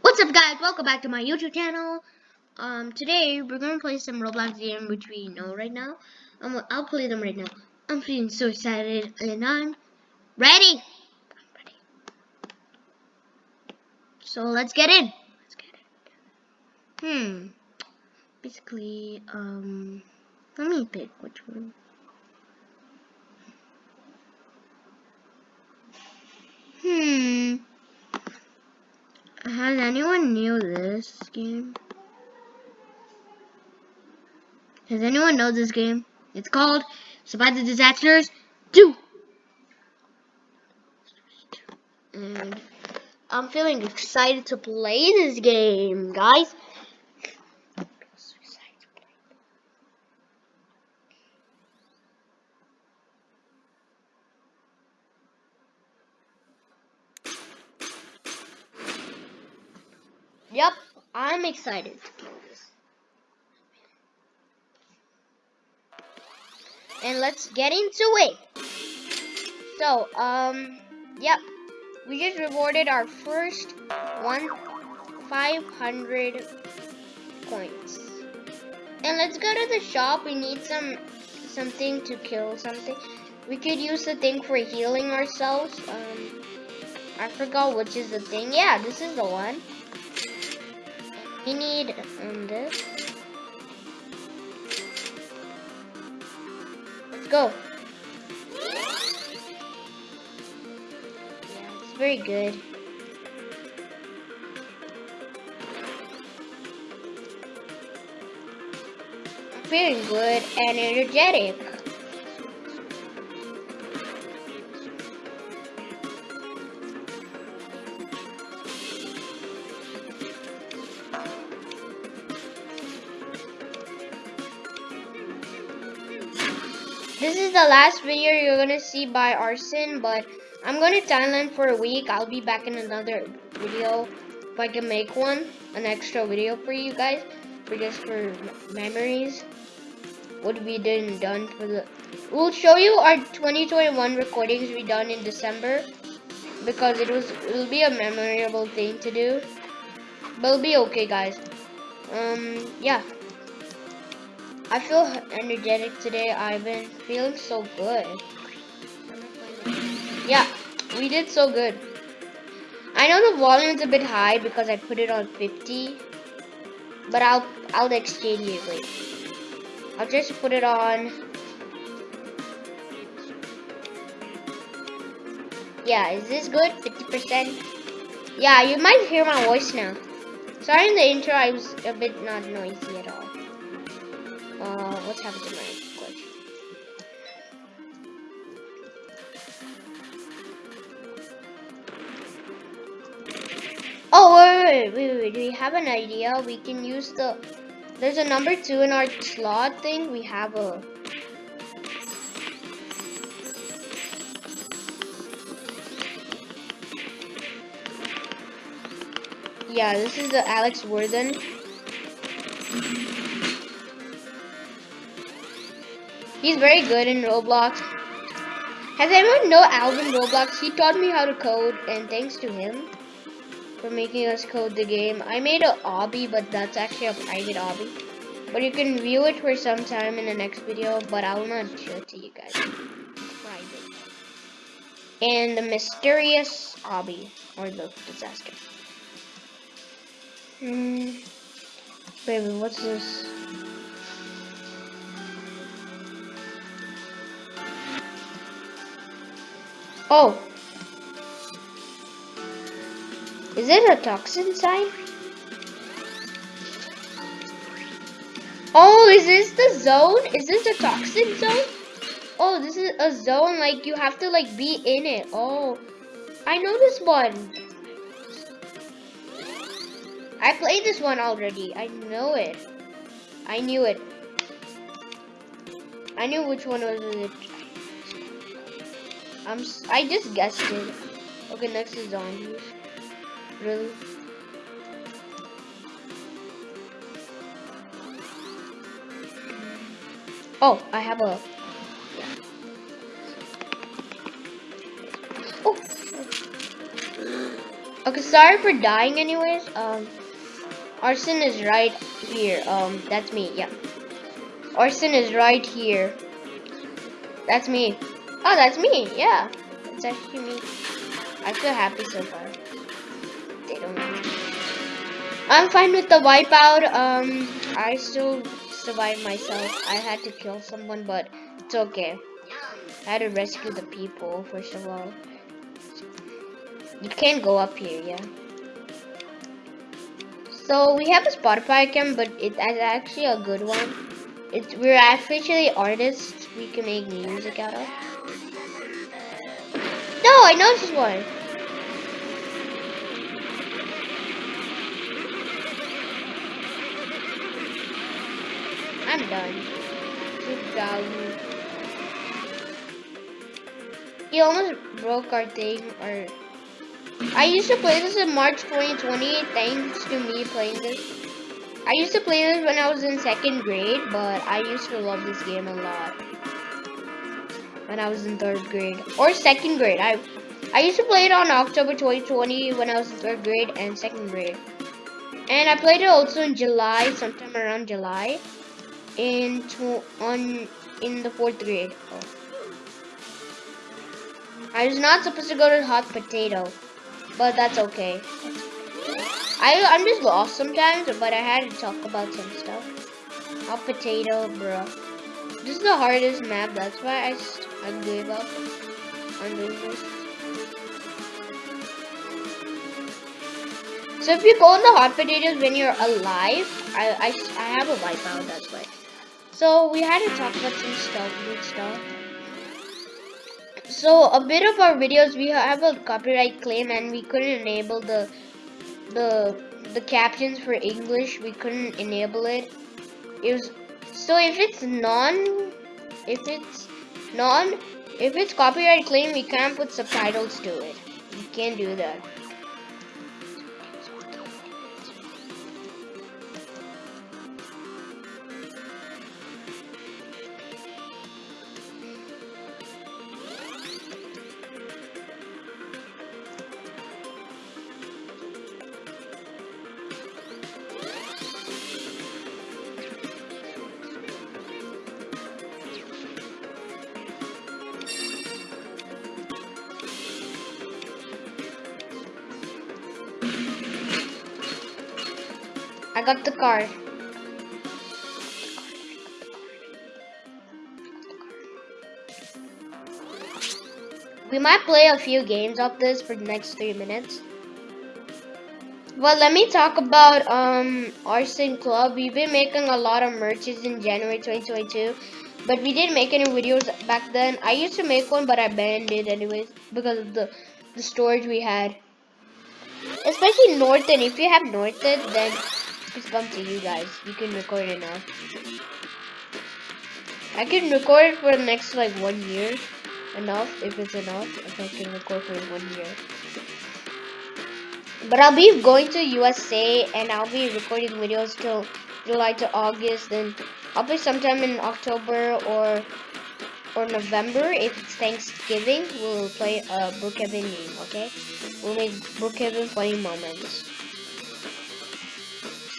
What's up guys, welcome back to my YouTube channel. Um, today we're gonna play some Roblox game which we know right now. Um, I'll play them right now. I'm feeling so excited and I'm ready. I'm ready. So let's get in. Let's get in. Hmm. Basically, um, let me pick which one. Hmm. Has anyone knew this game? Does anyone know this game? It's called Survive the Disasters 2. And I'm feeling excited to play this game, guys. Yep, I'm excited to play this. And let's get into it. So, um, yep. We just rewarded our first one 500 points. And let's go to the shop. We need some something to kill something. We could use the thing for healing ourselves. Um, I forgot which is the thing. Yeah, this is the one. We need um, this. Let's go. Yeah, it's very good. Feeling good and energetic. The last video you're gonna see by Arson, but I'm going to Thailand for a week. I'll be back in another video if I can make one, an extra video for you guys, for just for memories. What we did and done for the. We'll show you our 2021 recordings we done in December because it was it'll be a memorable thing to do. But it'll be okay, guys. Um, yeah. I feel energetic today. I've been feeling so good. Yeah, we did so good. I know the volume's a bit high because I put it on 50, but I'll I'll exchange it. Wait, I'll just put it on. Yeah, is this good? 50%? Yeah, you might hear my voice now. Sorry in the intro, I was a bit not noisy at all. What's happened to my glitch? Oh, wait, wait, wait, wait, we have an idea. We can use the, there's a number two in our slot thing. We have a, yeah, this is the Alex Worthen. He's very good in Roblox. Has anyone know Alvin Roblox? He taught me how to code, and thanks to him for making us code the game. I made a obby, but that's actually a private obby. But you can view it for some time in the next video, but I will not show it to you guys. Private. And the mysterious obby, or the disaster. Hmm. Baby, what's this? Oh. Is it a toxin sign? Oh, is this the zone? Is this a toxin zone? Oh, this is a zone like you have to like be in it. Oh, I know this one. I played this one already. I know it. I knew it. I knew which one was it. I'm. I just guessed it. Okay, next is zombies. Really? Oh, I have a. Oh. Okay, sorry for dying anyways. Um, Arson is right here. Um, that's me, yeah. Arson is right here. That's me. Oh, that's me, yeah. It's actually me. I feel happy so far. They don't know. I'm fine with the wipeout. Um, I still survived myself. I had to kill someone, but it's okay. I had to rescue the people, first of all. You can't go up here, yeah. So we have a Spotify account, but it's actually a good one. It's we're officially artists. We can make music out of. No, I know this one. I'm done. 2000. He almost broke our thing, or I used to play this in March 2020 thanks to me playing this. I used to play this when I was in second grade, but I used to love this game a lot. When I was in third grade. Or second grade. I I used to play it on October 2020 when I was in third grade and second grade. And I played it also in July, sometime around July. In on in the fourth grade. Oh. I was not supposed to go to Hot Potato but that's okay. I I'm just lost sometimes, but I had to talk about some stuff. Hot potato, bro. This is the hardest map. That's why I I gave up. So if you go in the hot potatoes when you're alive, I I, I have a wipeout. That's why. So we had to talk about some stuff, good stuff. So a bit of our videos we have a copyright claim and we couldn't enable the the the captions for English. We couldn't enable it. It was so if it's non if it's non if it's copyright claim we can't put subtitles to it. We can't do that. Got the card. We might play a few games of this for the next three minutes. Well, let me talk about um Arson Club. We've been making a lot of merches in January 2022, but we didn't make any videos back then. I used to make one, but I banned it anyways because of the the storage we had. Especially Norton. If you have Norton, then it's come to you guys. You can record it now. I can record for the next like one year. Enough, if it's enough. If I can record for one year. But I'll be going to USA and I'll be recording videos till July to August. Then I'll be sometime in October or or November. If it's Thanksgiving, we'll play a Brookhaven game, okay? We'll make Brookhaven funny moments.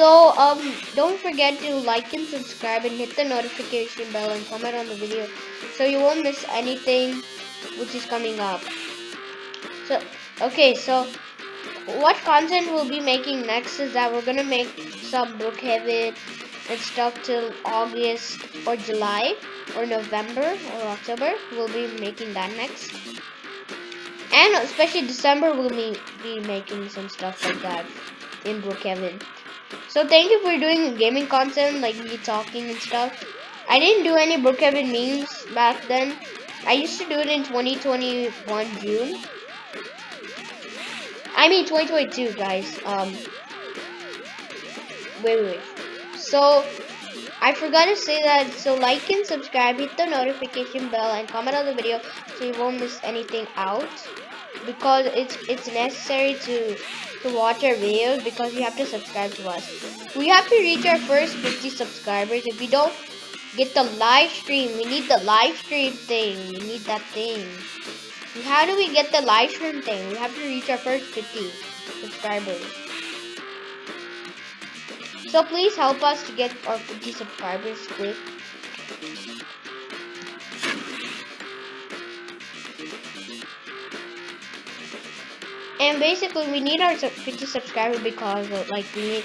So, um, don't forget to like and subscribe and hit the notification bell and comment on the video so you won't miss anything which is coming up. So, okay, so what content we'll be making next is that we're gonna make some Brookhaven and stuff till August or July or November or October. We'll be making that next. And especially December, we'll be, be making some stuff like that in Brookhaven. So thank you for doing gaming content, like me talking and stuff. I didn't do any Brookhaven memes back then. I used to do it in 2021 June. I mean 2022, guys. Um, wait, wait, wait. So I forgot to say that. So like and subscribe, hit the notification bell, and comment on the video so you won't miss anything out. Because it's it's necessary to to watch our videos because you have to subscribe to us. We have to reach our first 50 subscribers. If we don't get the live stream, we need the live stream thing. We need that thing. how do we get the live stream thing? We have to reach our first 50. subscribers. So please help us to get our 50 subscribers quick. And basically, we need our 50 subscribers because, like, we need.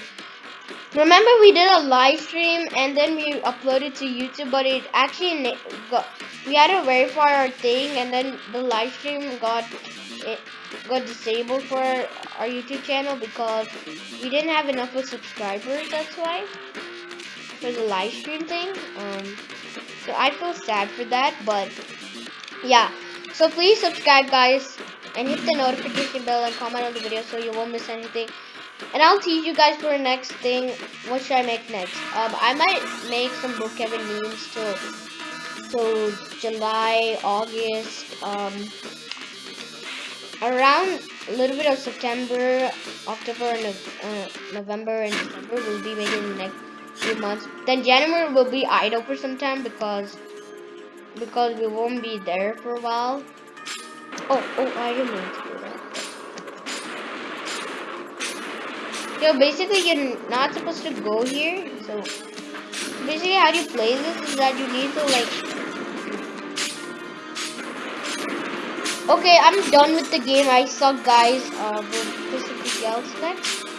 Remember, we did a live stream and then we uploaded to YouTube, but it actually got. We had to verify our thing, and then the live stream got it got disabled for our YouTube channel because we didn't have enough of subscribers. That's why for the live stream thing. Um, so I feel sad for that, but yeah. So please subscribe, guys and hit the notification bell and comment on the video so you won't miss anything. And I'll tease you guys for the next thing. What should I make next? Um, I might make some Brookhaven memes till till July, August, um, around a little bit of September, October, and uh, November, and December. We'll be making the next few months. Then January will be idle for some time because because we won't be there for a while. Oh, oh, I didn't mean to do that. Yo, basically, you're not supposed to go here. So, basically, how do you play this is that you need to, like... Okay, I'm done with the game. I suck, guys. Uh, we'll do something else next.